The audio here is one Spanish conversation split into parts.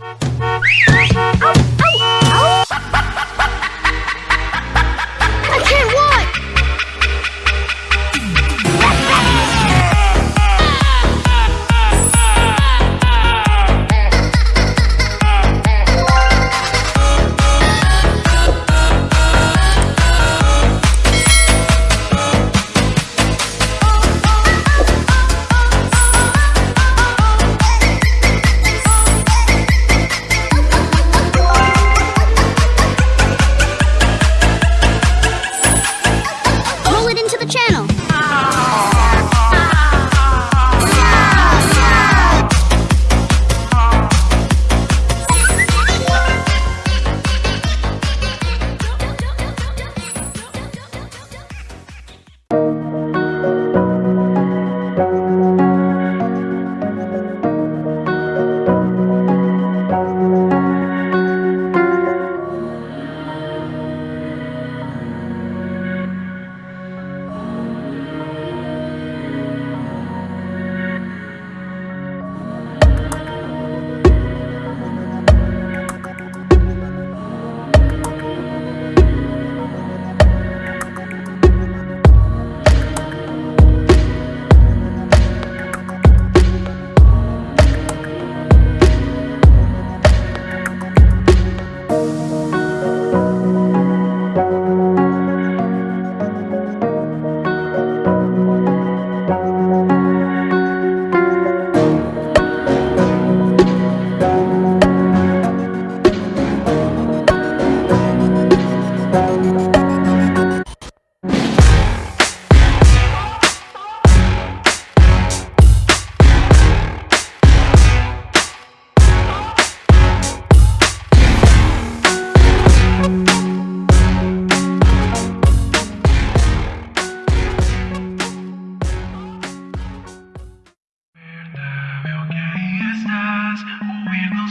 Oh!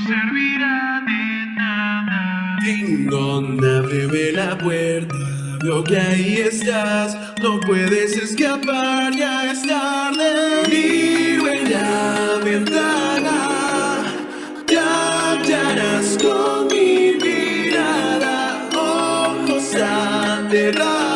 servirá de nada. Ding ábreme la puerta. Veo que ahí estás, no puedes escapar, ya es tarde. Vivo en la ventana, te hallarás con mi mirada, ojos cerrados.